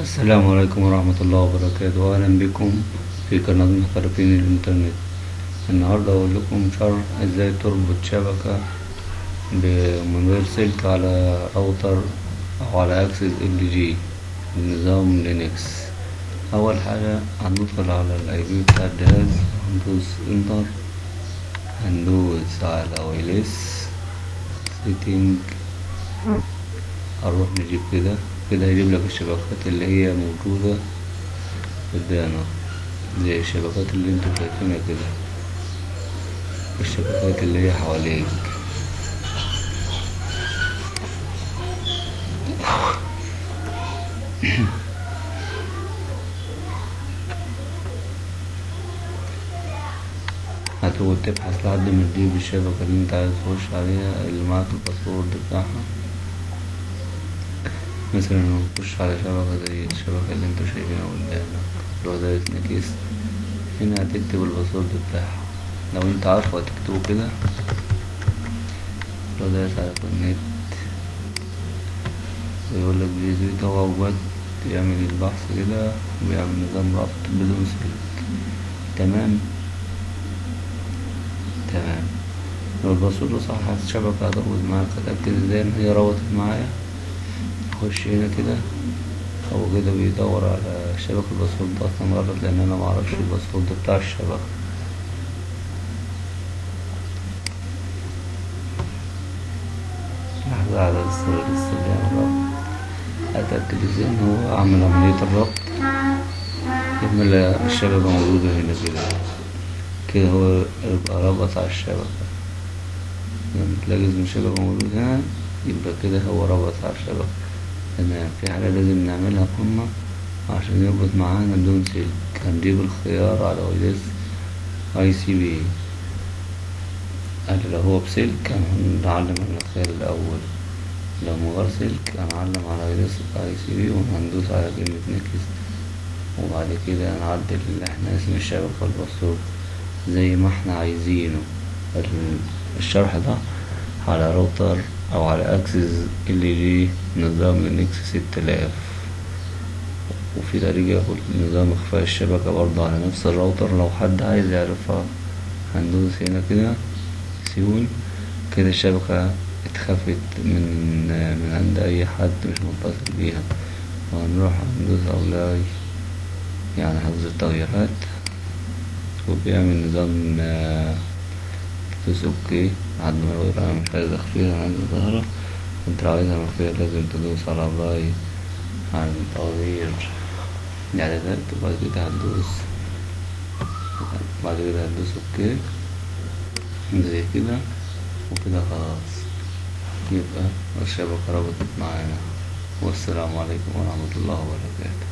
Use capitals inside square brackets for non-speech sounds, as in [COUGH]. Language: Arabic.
السلام عليكم ورحمة الله وبركاته. أهلا بكم في قناة محترفين الإنترنت. النهاردة أقول لكم شرح إزاي تربط شبكة من غير سلك على راوتر أو على access LG بنظام Linux. أول حاجة هندخل على ال IP بتاع الجهاز. هندوس enter. هندوس على wireless setting هنروح نجيب كده. كده هيجيب لك الشبكات اللي هي موجودة قدامك زي الشبكات اللي أنتوا شايفينها كده. الشبكات اللي هي حواليك. [COUGHS] هتقعد تبحث لحد ما تجيب الشبكة اللي انت عايز تخش عليها اللي معاك الباسورد بتاعها. مثلا نخش على شبكة زي الشبكة اللي أنتوا شايفينها قدامك. لو ده next هنا هتكتب ال password بتاعها. لو انت عارفه هتكتبه كده. لو دايس على connect ويقول لك هو وقت يعمل البحث كده ويعمل نظام ربط بدون سلك تمام؟ تمام. لو ال password صح الشبكة هتربط معاك. هتأكد إزاي إن هي ربطت معايا؟ اخش هنا كده هو كده بيدور على شبكة ال password أصلا غلط لأن أنا معرفش ال password بتاع الشبكة. لحظة على السر الاستخدام الربط اتأكد إزاي ان هو اعمل عملية الربط. يعمل الشبكة موجودة هنا كده. كده هو يبقى ربط على الشبكة. لما تلاقي الشبكة موجود هنا يبقى كده هو ربط على الشبكة. تمام في حاجة لازم نعملها قمة عشان يربط معانا بدون سلك. هنجيب الخيار على wireless ISP. قال لو هو بسلك هنعلم على الخيار الأول. لو من غير سلك هنعلم على wireless ISP وهندوس على كلمة next وبعد كده هنعدل اللي إحنا اسم الشبكة وال password زي ما إحنا عايزينه. ال- الشرح ده على راوتر أو على access LG نظام Linux ستة آلاف. وفي طريقة نظام إخفاء الشبكة برضه على نفس الراوتر. لو حد عايز يعرفها هندوس هنا كده سيون كده الشبكة اتخفت من من عند أي حد مش متصل بيها. وهنروح هندوس apply يعني حفظ التغييرات. وبيعمل نظام آه، تدوس OK لحد ما يقول أنا مش عايز اخفيها أنا عايز ظاهرة انت لو عايزها مخفية لازم تدوس على باي عن تغيير الاعدادات وبعد كده هتدوس بعد كده هتدوس OK زي كده وكده خلاص يبقى الشبكة ربطت معانا والسلام عليكم ورحمة الله وبركاته